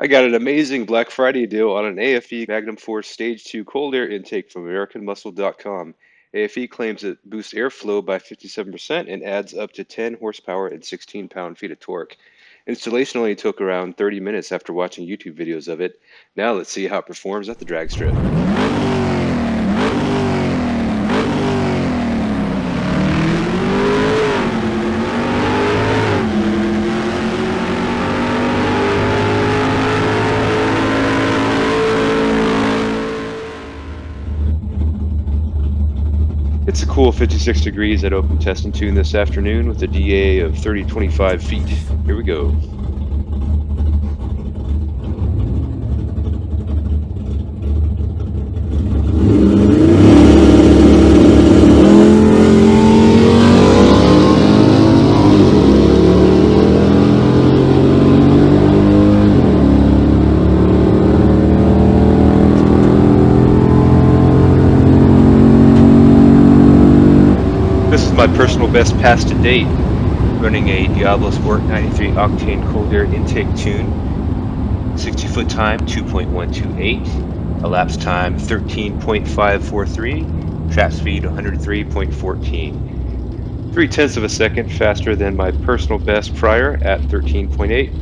I got an amazing Black Friday deal on an AFE Magnum Force Stage 2 cold air intake from AmericanMuscle.com. AFE claims it boosts airflow by 57% and adds up to 10 horsepower and 16 pound-feet of torque. Installation only took around 30 minutes after watching YouTube videos of it. Now let's see how it performs at the drag strip. It's a cool 56 degrees at Open Test and Tune this afternoon with a DA of 3025 feet. Here we go. This is my personal best pass to date, running a Diablo Sport 93 octane cold air intake tune. 60 foot time 2.128, elapsed time 13.543, trap speed 103.14. Three tenths of a second faster than my personal best prior at 13.8.